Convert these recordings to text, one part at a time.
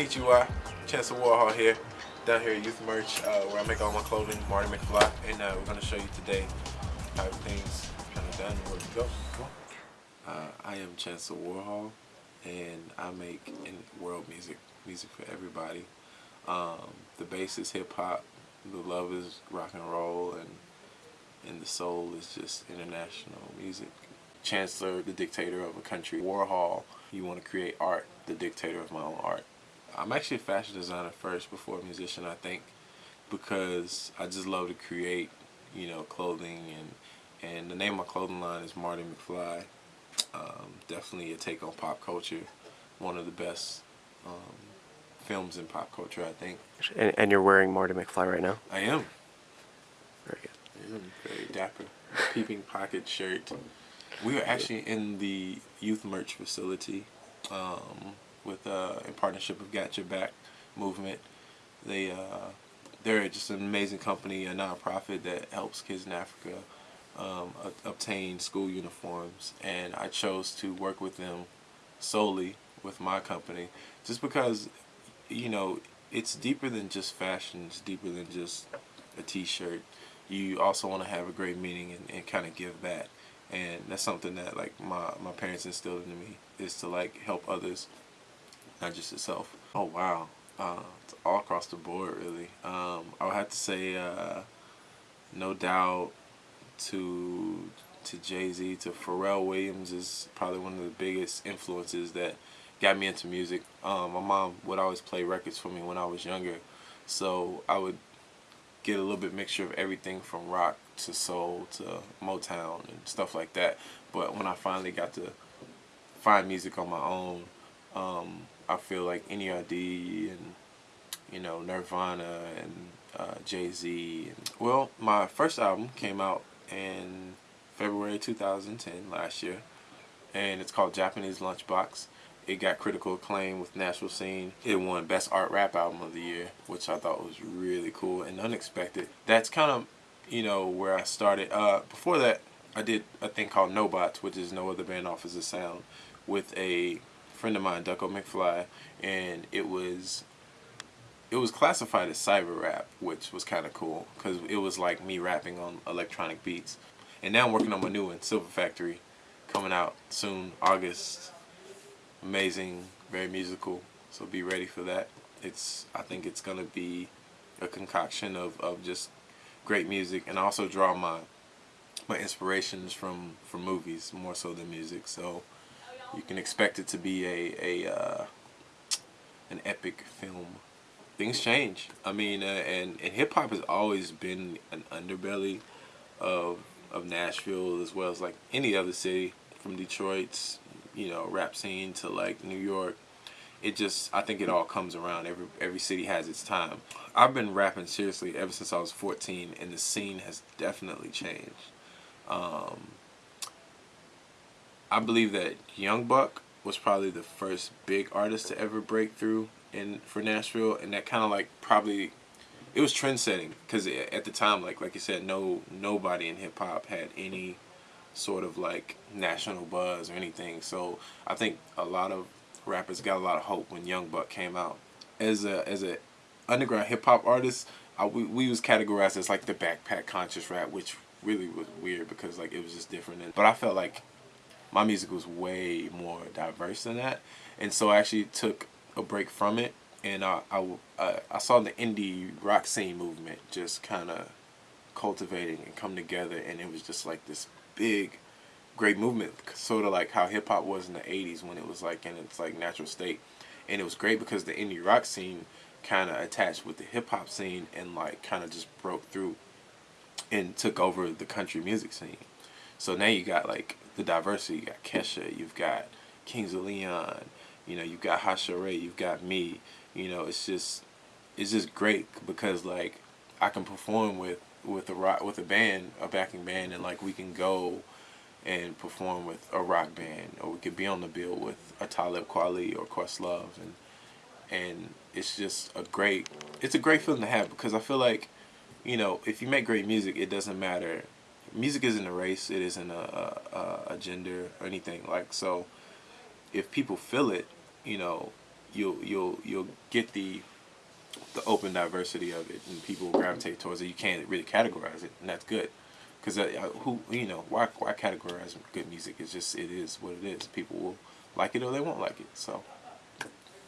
Konnichiwa, Chancellor Warhol here, down here at Youth Merch, uh, where I make all my clothing, Marty McFly, and uh, we're going to show you today how everything's kind of done and where we go. Uh, I am Chancellor Warhol, and I make world music, music for everybody. Um, the bass is hip hop, the love is rock and roll, and and the soul is just international music. Chancellor, the dictator of a country. Warhol, you want to create art, the dictator of my own art. I'm actually a fashion designer first before a musician, I think, because I just love to create, you know, clothing and and the name of my clothing line is Marty McFly. Um, definitely a take on pop culture. One of the best um, films in pop culture, I think. And, and you're wearing Marty McFly right now? I am. Very good. Am very dapper. Peeping pocket shirt. We are actually in the youth merch facility um, with uh, in partnership with Got Your Back movement. They uh, they're just an amazing company, a nonprofit that helps kids in Africa um, obtain school uniforms, and I chose to work with them solely with my company, just because you know it's deeper than just fashion. It's deeper than just a T-shirt. You also want to have a great meaning and, and kind of give back and that's something that like my my parents instilled into me is to like help others not just itself. oh wow uh, it's all across the board really um, I would have to say uh, no doubt to to Jay-Z to Pharrell Williams is probably one of the biggest influences that got me into music um, my mom would always play records for me when I was younger so I would get a little bit mixture of everything from rock to soul to Motown and stuff like that. But when I finally got to find music on my own, um, I feel like NERD and you know Nirvana and uh, Jay Z. And, well, my first album came out in February 2010 last year, and it's called Japanese Lunchbox. It got critical acclaim with Nashville Scene. It won Best Art Rap Album of the Year, which I thought was really cool and unexpected. That's kind of you know, where I started. Uh, before that, I did a thing called Nobots, which is No Other Band Offers a Sound, with a friend of mine, Ducko McFli, and it was it was classified as cyber rap, which was kind of cool because it was like me rapping on electronic beats. And now I'm working on my new one, Silver Factory, coming out soon, August. Amazing, very musical, so be ready for that. It's I think it's gonna be a concoction of, of just great music and I also draw my my inspirations from from movies more so than music so you can expect it to be a a uh, an epic film things change I mean uh, and and hip hop has always been an underbelly of of Nashville as well as like any other city from Detroit's you know rap scene to like New York it just I think it all comes around. Every every city has its time. I've been rapping seriously ever since I was 14, and the scene has definitely changed. Um, I believe that Young Buck was probably the first big artist to ever break through in for Nashville, and that kind of like probably it was trend setting because at the time, like like you said, no nobody in hip hop had any sort of like national buzz or anything. So I think a lot of rappers got a lot of hope when Young Buck came out. As a as a underground hip hop artist, I, we we was categorized as like the backpack conscious rap, which really was weird because like it was just different. And, but I felt like my music was way more diverse than that, and so I actually took a break from it, and I I, I saw the indie rock scene movement just kind of cultivating and come together, and it was just like this big great movement, sort of like how hip hop was in the '80s when it was like in its like natural state, and it was great because the indie rock scene kind of attached with the hip hop scene and like kind of just broke through and took over the country music scene. So now you got like the diversity. You got Kesha, you've got Kings of Leon, you know, you've got Hashere, you've got me. You know, it's just it's just great because like I can perform with with a rock with a band, a backing band, and like we can go and perform with a rock band or we could be on the bill with a Talib Kweli or Questlove and and it's just a great it's a great feeling to have because I feel like you know if you make great music it doesn't matter music isn't a race it isn't a, a, a gender or anything like so if people feel it you know you'll you'll you'll get the the open diversity of it, and people gravitate towards it. You can't really categorize it, and that's good. Because uh, who you know why why categorize good music? It's just it is what it is. People will like it or they won't like it. So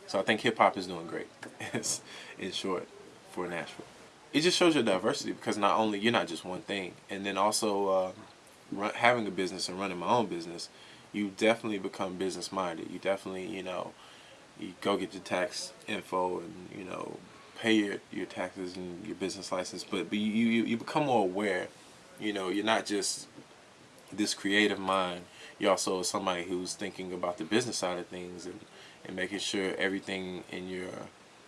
so I think hip hop is doing great. in short for Nashville. It just shows your diversity because not only you're not just one thing, and then also uh, run, having a business and running my own business, you definitely become business minded. You definitely you know you go get your tax info and you know pay your, your taxes and your business license, but, but you, you, you become more aware. You know, you're not just this creative mind. You're also somebody who's thinking about the business side of things and, and making sure everything in your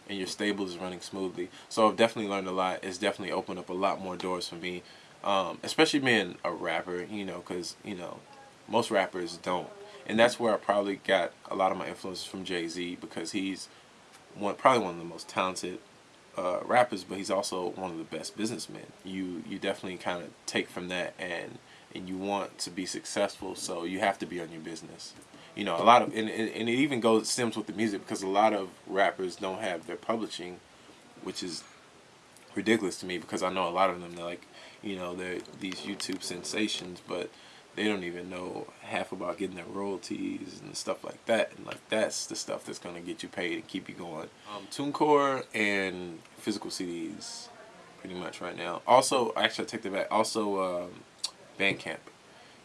in your stable is running smoothly. So I've definitely learned a lot. It's definitely opened up a lot more doors for me, um, especially being a rapper. You know, because you know most rappers don't, and that's where I probably got a lot of my influences from Jay Z because he's one probably one of the most talented uh, rappers, but he's also one of the best businessmen. You you definitely kind of take from that and and you want to be successful, so you have to be on your business. You know, a lot of and, and it even goes stems with the music because a lot of rappers don't have their publishing, which is ridiculous to me because I know a lot of them they're like, you know, they're these YouTube sensations, but they don't even know half about getting their royalties and stuff like that. And like that's the stuff that's gonna get you paid and keep you going. Um, TuneCore and physical CDs, pretty much right now. Also, actually, I take that back. Also, um, Bandcamp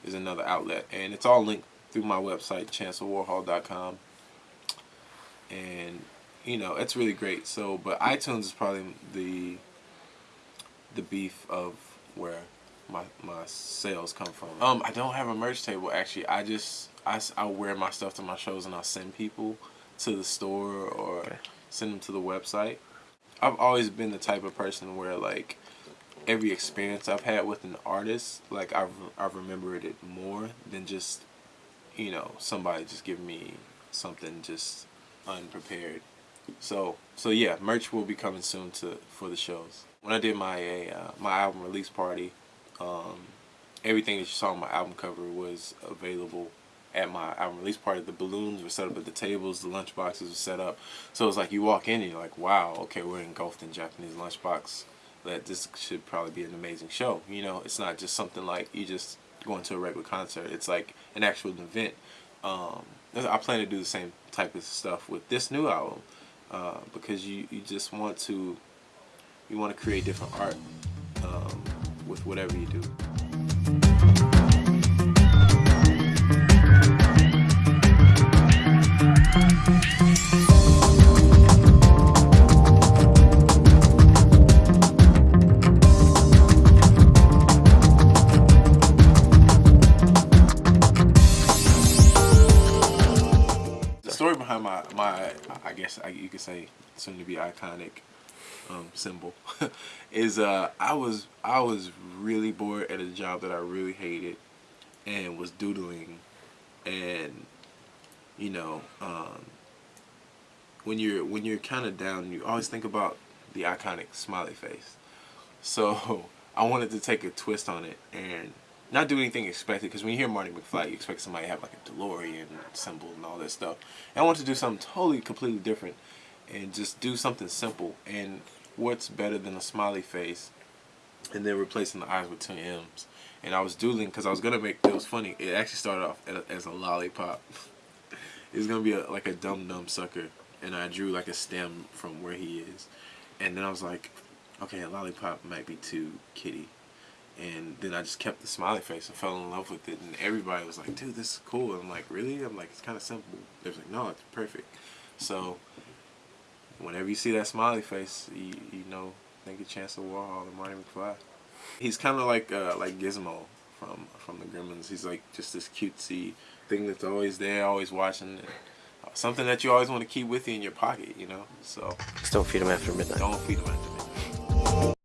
is another outlet, and it's all linked through my website, ChancellorWarhol.com. And you know, it's really great. So, but iTunes is probably the the beef of where my my sales come from. Um, I don't have a merch table actually. I just I I wear my stuff to my shows and I send people to the store or okay. send them to the website. I've always been the type of person where like every experience I've had with an artist, like I've I've remembered it more than just you know somebody just giving me something just unprepared. So so yeah, merch will be coming soon to for the shows. When I did my uh, my album release party, um, everything that you saw on my album cover was available at my album release party. The balloons were set up at the tables, the lunch boxes were set up. So it's like you walk in and you're like, wow, okay, we're engulfed in Japanese lunchbox. That this should probably be an amazing show. You know, it's not just something like you just going to a regular concert. It's like an actual event. Um, I plan to do the same type of stuff with this new album uh, because you, you just want to you want to create different art. Um, with whatever you do. The guess I, you could say soon to be iconic um, symbol is uh, I was I was really bored at a job that I really hated and was doodling. And you know um, when you're when you're kind of down you always think about the iconic smiley face. So I wanted to take a twist on it and not do anything expected because when you hear Marty McFly you expect somebody to have like a DeLorean symbol and all that stuff and I want to do something totally completely different and just do something simple and what's better than a smiley face and then replacing the eyes with two M's. And I was doodling because I was gonna make it was funny. It actually started off as a lollipop. it's gonna be a, like a dumb dumb sucker, and I drew like a stem from where he is, and then I was like, okay, a lollipop might be too kitty, and then I just kept the smiley face and fell in love with it, and everybody was like, dude, this is cool. And I'm like, really? I'm like, it's kind of simple. They was like, no, it's perfect. So whenever you see that smiley face, you, you know, think of Chancellor Warhol and Marty McFly. He's kind of like uh, like Gizmo from from the Gremlins. He's like just this cutesy thing that's always there, always watching. Something that you always want to keep with you in your pocket, you know. So just don't feed him after midnight. Don't feed him after midnight.